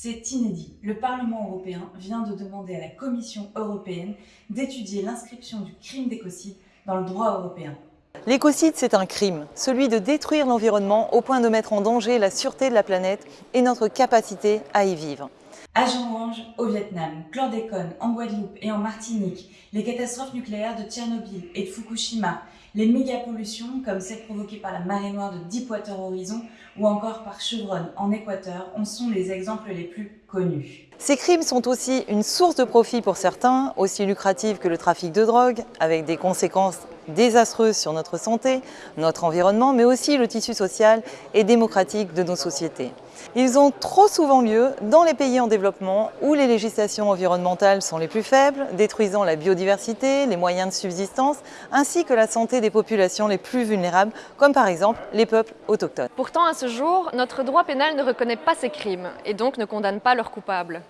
C'est inédit. Le Parlement européen vient de demander à la Commission européenne d'étudier l'inscription du crime d'écocide dans le droit européen. L'écocide, c'est un crime, celui de détruire l'environnement au point de mettre en danger la sûreté de la planète et notre capacité à y vivre. Agent orange au Vietnam, chlordécone en Guadeloupe et en Martinique, les catastrophes nucléaires de Tchernobyl et de Fukushima, les mégapollutions comme celle provoquée par la marée noire de Deepwater Horizon ou encore par Chevron en Équateur en sont les exemples les plus connus. Ces crimes sont aussi une source de profit pour certains, aussi lucrative que le trafic de drogue, avec des conséquences désastreuses sur notre santé, notre environnement, mais aussi le tissu social et démocratique de nos sociétés. Ils ont trop souvent lieu dans les pays en développement où les législations environnementales sont les plus faibles, détruisant la biodiversité, les moyens de subsistance, ainsi que la santé des populations les plus vulnérables, comme par exemple les peuples autochtones. Pourtant, à ce jour, notre droit pénal ne reconnaît pas ces crimes et donc ne condamne pas leurs coupables.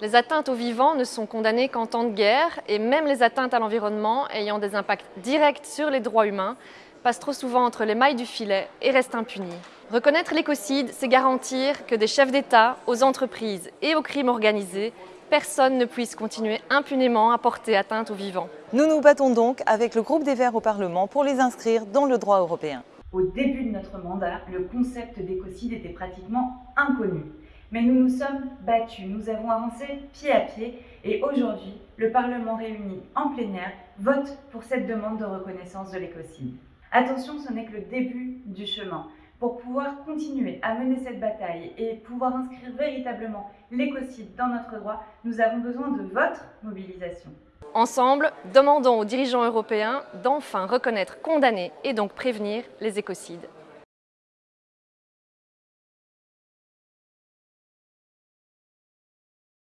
Les atteintes aux vivants ne sont condamnées qu'en temps de guerre et même les atteintes à l'environnement ayant des impacts directs sur les droits humains passent trop souvent entre les mailles du filet et restent impunies. Reconnaître l'écocide, c'est garantir que des chefs d'État, aux entreprises et aux crimes organisés, personne ne puisse continuer impunément à porter atteinte aux vivants. Nous nous battons donc avec le groupe des Verts au Parlement pour les inscrire dans le droit européen. Au début de notre mandat, le concept d'écocide était pratiquement inconnu. Mais nous nous sommes battus, nous avons avancé pied à pied et aujourd'hui, le Parlement réuni en plénière vote pour cette demande de reconnaissance de l'écocide. Attention, ce n'est que le début du chemin. Pour pouvoir continuer à mener cette bataille et pouvoir inscrire véritablement l'écocide dans notre droit, nous avons besoin de votre mobilisation. Ensemble, demandons aux dirigeants européens d'enfin reconnaître, condamner et donc prévenir les écocides.